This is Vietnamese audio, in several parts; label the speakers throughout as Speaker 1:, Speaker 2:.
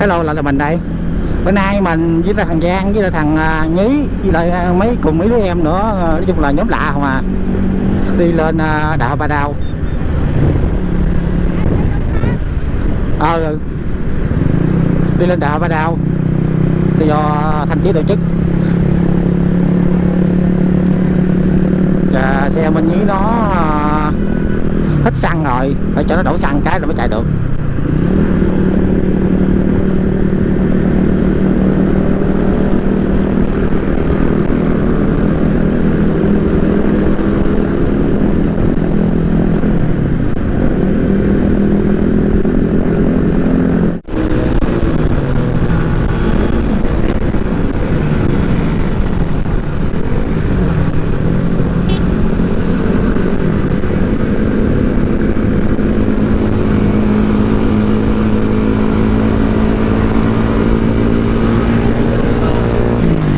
Speaker 1: hello lại là mình đây. Bữa nay mình với lại thằng Giang với lại thằng à, Nhí với lại à, mấy cùng mấy đứa em nữa à, nói chung là nhóm lạ mà đi lên đạo Ba Đao ờ à, đi lên đạo Ba Đao do thanh chí tổ chức. Và xe mình nhí nó hết xăng rồi. Phải cho nó đổ xăng cái rồi mới chạy được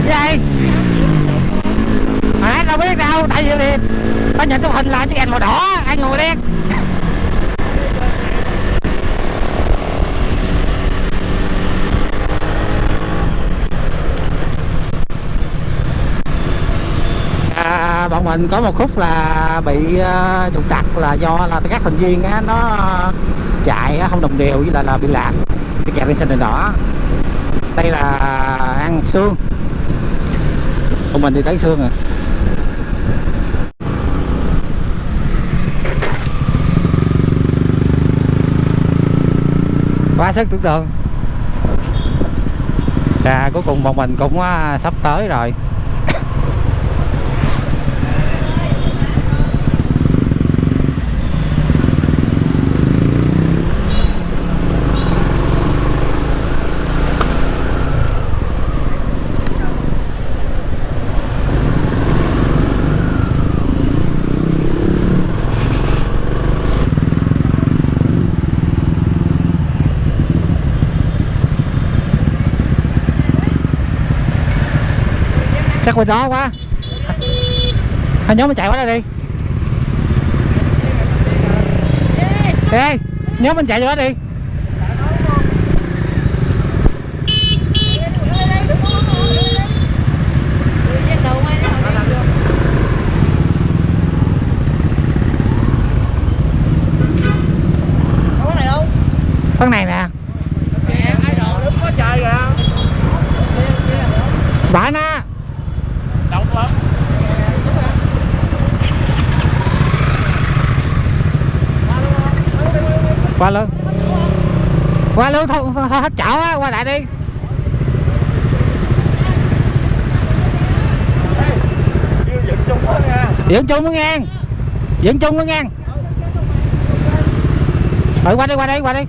Speaker 1: gì à, đâu biết đâu tại vì thì tao nhìn trong hình là chiếc đèn màu đỏ anh ngồi đen à, bọn mình có một khúc là bị uh, trục trặc là do là các thành viên á, nó chạy á, không đồng đều với lại là bị lạc bị kẹt lên xanh đèn đỏ. Đây là ăn xương Tụi mình đi tới xương rồi à. Quá sức tưởng tượng. Và cuối cùng bọn mình cũng ờ, sắp tới rồi. Chắc bên đó quá? Hai nhóm mình chạy qua đây đi. Ê Nhóm mình chạy qua đi. Con này nè. Bạn á qua luôn qua luôn thôi, thôi, hết chỗ á qua lại đi. Dẫn chung nó ngang. Dẫn chung nó ngang. Rồi qua đi qua đi qua đi.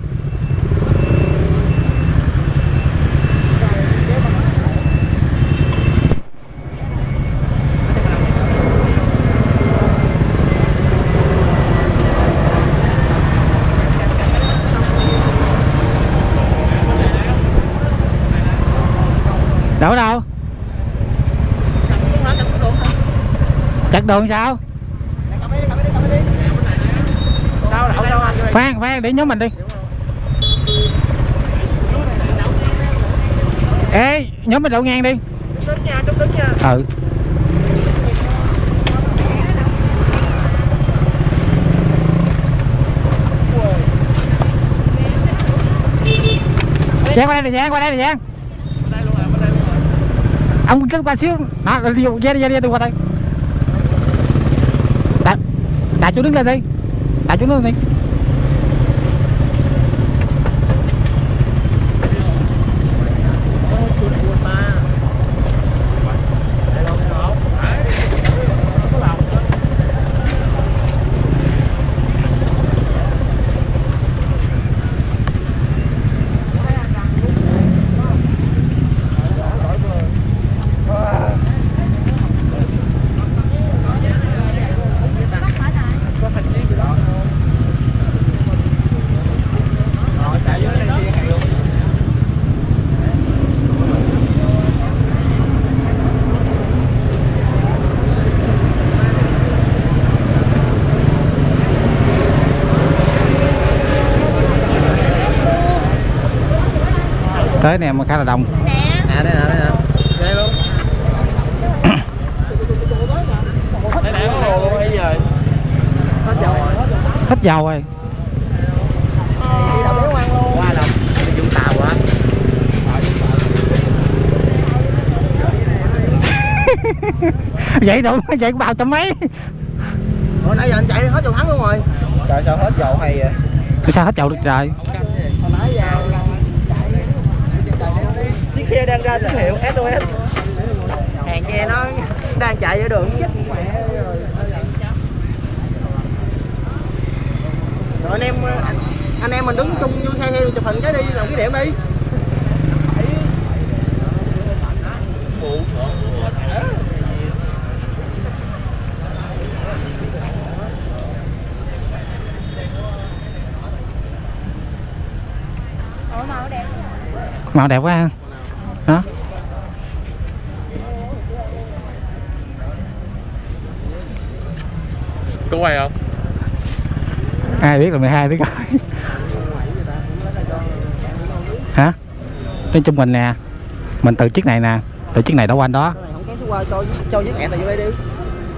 Speaker 1: Đâu đâu? Chặt đường sao? Phan phan, để nhóm mình đi. Ê, nhóm mình đậu ngang đi. Ừ. Giang qua đây nè, Giang, qua đây nè, Giang ông cứ qua xíu. Đó đi ra đi ra đi qua đây. Đại đại chú đứng lên đi. Đại chú đứng lên đi. Tới này mà khá là đông
Speaker 2: À đây nè, đây nè. Đây luôn. Đây nè, có hồ luôn bây giờ. Hết dầu rồi.
Speaker 1: hết dầu rồi
Speaker 2: Đi đâu
Speaker 1: vậy vậy cũng bao trăm mấy
Speaker 2: Hồi nãy giờ anh chạy hết dầu thắng luôn rồi. Trời sao hết dầu hay vậy?
Speaker 1: sao hết dầu được trời
Speaker 2: Hồi nãy giờ xe đang ra tín hiệu SOS. Hàng nghe nó đang chạy ở đường chết mẹ rồi. Rồi anh em anh, anh em mình đứng chung vô xe theo chụp hình cái đi làm cái điểm đi.
Speaker 1: màu đẹp quá ha hả
Speaker 3: có quay không
Speaker 1: ai biết là 12 biết coi hả? Nói chung mình nè mình từ chiếc này nè từ chiếc này đó quanh đó.
Speaker 2: Cái này không kéo xuống qua cho chiếc ẹt này vô đây đi.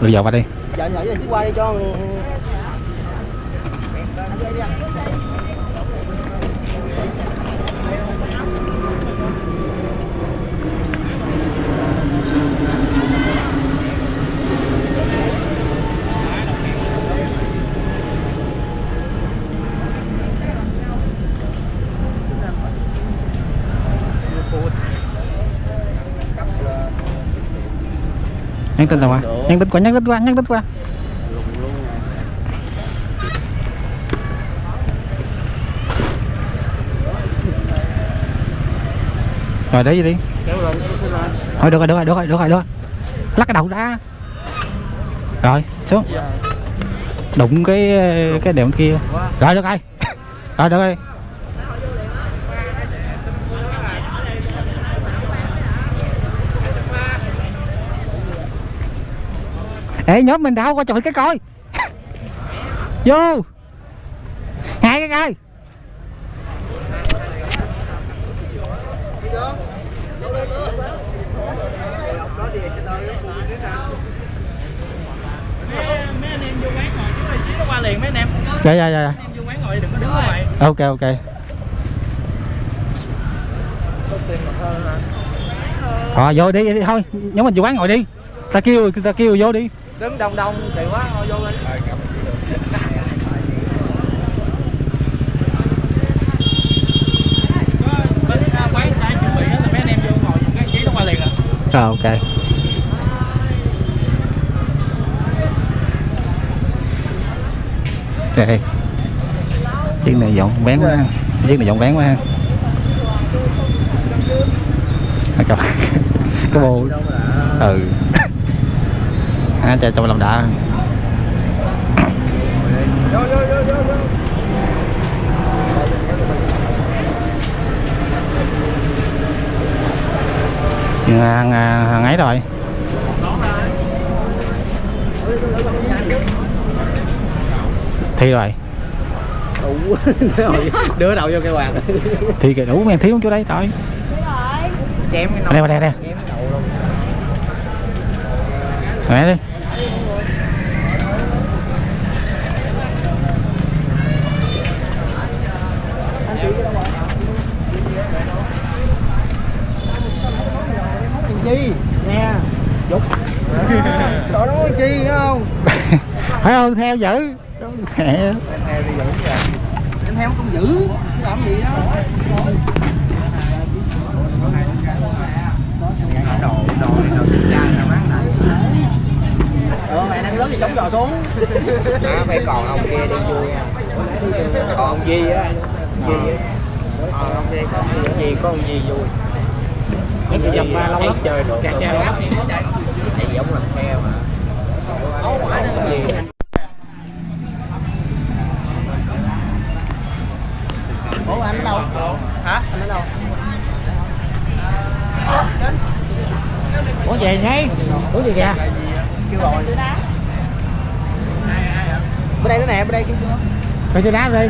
Speaker 1: bây giờ qua đi.
Speaker 2: Giờ nhỏ chiếc qua đi cho
Speaker 1: nhắn tin tao qua. Nhắn tin qua nhắn tin qua nhắn tin qua. Rồi để gì đi? Thôi được rồi được rồi được rồi được rồi được rồi. Lắc cái đầu ra. Rồi xuống. Đụng cái cái đệm kia. Rồi được rồi. Rồi được rồi Ê nhóm mình đâu? Coi chụp cái coi. Vô. Hai cái coi.
Speaker 3: Liền mấy anh em
Speaker 1: Dạ dạ dạ.
Speaker 3: Vô quán ngồi đừng có đứng ngoài
Speaker 1: Ok ok. Thôi vô đi, đi thôi. Nhóm mình vô quán ngồi đi. Ta kêu ta kêu vô đi
Speaker 2: đứng đông đông kỳ quá thôi vô đi.
Speaker 3: À, quán đã chuẩn bị á là mấy anh em vô ngồi cái chí nó qua liền à.
Speaker 1: Rồi ok. Ok Chiếc này dọn bán quá ha. Chiếc này dọn bán quá ha. À, Cái, cái bô. Ừ À trời trong lòng đã
Speaker 2: Vô vô vô vô vô.
Speaker 1: hàng, hàng ấy rồi Thi rồi
Speaker 2: Đủ. Đưa đầu vô cây quạt.
Speaker 1: Thi kìa đủ men thiếu chỗ đấy trời
Speaker 2: Chém cái
Speaker 1: Đây, đây, đây.
Speaker 2: Cái.
Speaker 1: Mẹ đi
Speaker 2: Chi nè. Dục. Đó nó chi không?
Speaker 1: Phải không theo dữ Mẹ
Speaker 2: Em theo đi dữ rồi. Em theo không dữ. Làm gì đó. Đồ đồ đồ cha là bán này. Ờ mẹ đang lớn thì chống giò xuống. Đó phải còn ông kia đi vui nha. Còn ông Di á. Di á. Còn ông kia có ông Di có ông Di vui.
Speaker 3: Nó bị dầm ba lâu lắm
Speaker 2: chơi đồ
Speaker 3: Chà chà lắm
Speaker 2: Thầy giống làm xe mà. Không. Ủa anh ở đâu?
Speaker 3: hả
Speaker 2: Anh ở đâu?
Speaker 1: Ủa về ngay Ủa về kìa
Speaker 2: Kêu rồi. Bên đây nữa nè, bên đây kêu chưa?
Speaker 1: Phải xe đá đi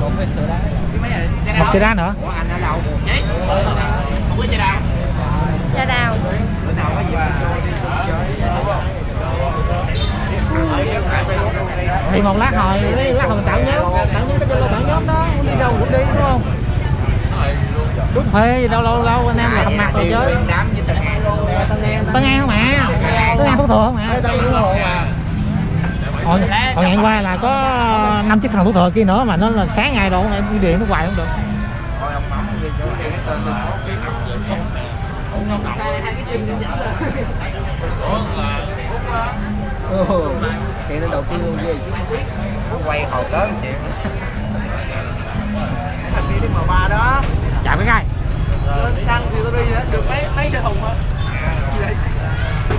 Speaker 2: Một cái sữa đá.
Speaker 1: Một xe đá nữa
Speaker 2: Ủa anh ở đâu? với chai đào
Speaker 4: Cha đào.
Speaker 2: Bữa nào có gì
Speaker 1: thì một lát hồi lát hồi tạo nhóm tạo nhóm cái cho tạo nhóm đó. Đi đâu cũng đi, đúng không? Đúng thuê gì đâu lâu lâu, anh em là hầm mặt rồi chơi
Speaker 2: đám như
Speaker 1: tân an không mà tân an thuốc thừa không
Speaker 2: mà
Speaker 1: hồi hồi ngày qua là có năm chiếc thằng thuốc thừa kia nữa mà nó là sáng ngày đâu em đi điện nó hoài không được
Speaker 2: đi hiện lên đầu tiên luôn gì quay hồi tới chuyện thành đi đến M3 đó.
Speaker 1: Chạm cái gai.
Speaker 2: Lên xăng thì tôi đi được mấy mấy xe thùng gì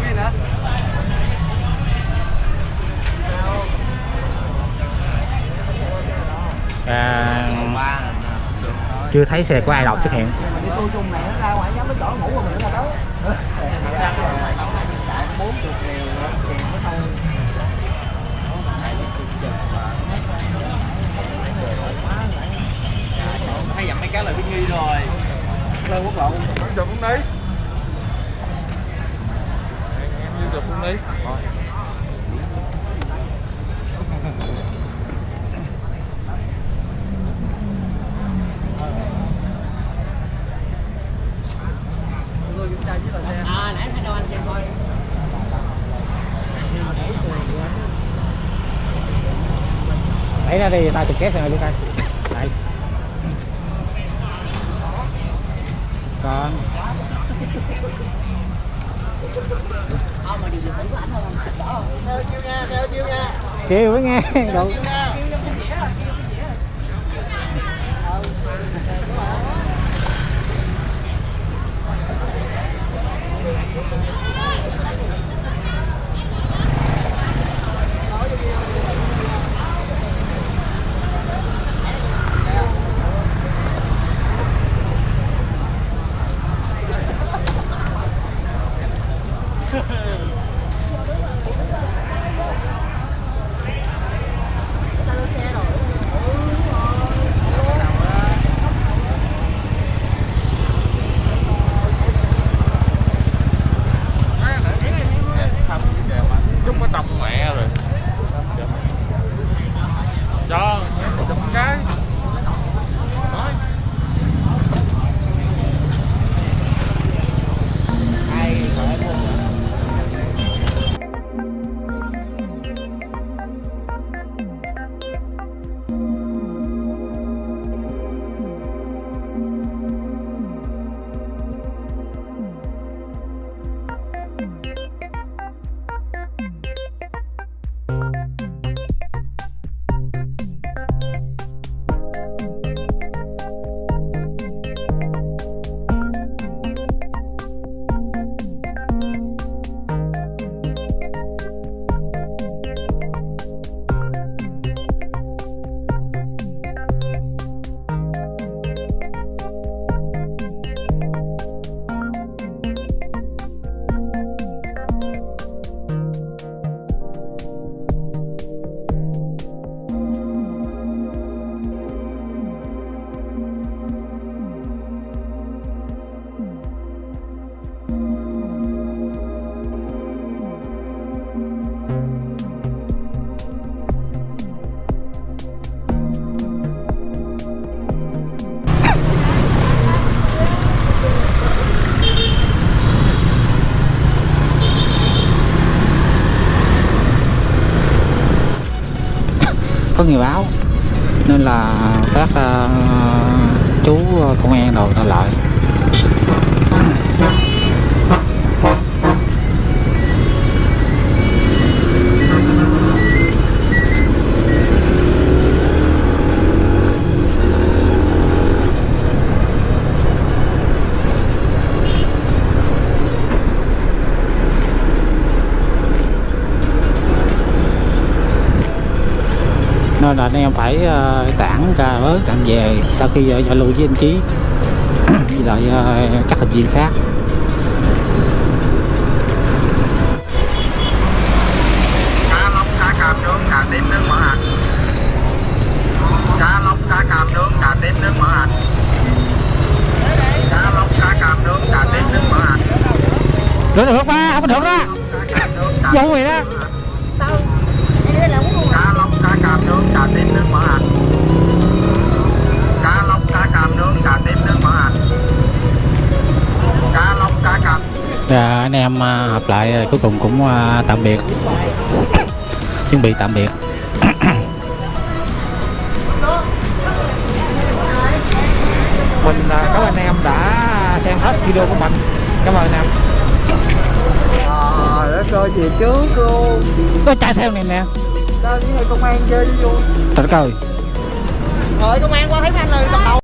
Speaker 2: đi nữa?
Speaker 1: À, chưa thấy xe của ai đọc xuất hiện
Speaker 2: đi tôi nó chỗ ngủ của mình nó ra tới. Bốn chục triệu tiền mới thôi hay dặm mấy cái là biết nghi rồi. Lên quốc lộ
Speaker 3: Giờ phút đấy? Em như giờ phút đấy
Speaker 2: à nãy thấy đâu anh xem coi
Speaker 1: lấy ra đi tao chụp két rồi đi coi đây. Con.
Speaker 2: Theo chiêu nha theo chiêu nha
Speaker 1: kêu với nghe, đâu. Thank you. Yeah. các uh, chú ờ, công an đồ ta lợi nên là anh em phải ờ, tạ tản ra bớt tản về sau khi ờ, giao lưu với anh chí. Với lại ờ, các thành viên khác.
Speaker 2: Cá lóc cá cam nướng cà tím nướng mỡ hành. Cá lóc cá cam nướng cà tím nướng mỡ hành. Cá lóc cá cam nướng
Speaker 1: được được ba? Không được đó. Vô vậy đó.
Speaker 2: cá lóc cá càm nướng cà tím nước mỡ hành càm
Speaker 1: Dạ, anh em à, hợp lại rồi cuối cùng cũng à, tạm biệt. Chuẩn bị tạm biệt. Mình à, cảm ơn anh em đã xem hết video của mình. Cảm ơn anh em.
Speaker 2: Trời đất ơi về trước luôn.
Speaker 1: Có chạy theo này nè.
Speaker 2: Sao với công an chơi luôn.
Speaker 1: Trời đất ơi.
Speaker 2: Rồi công an qua thấy anh rồi đầu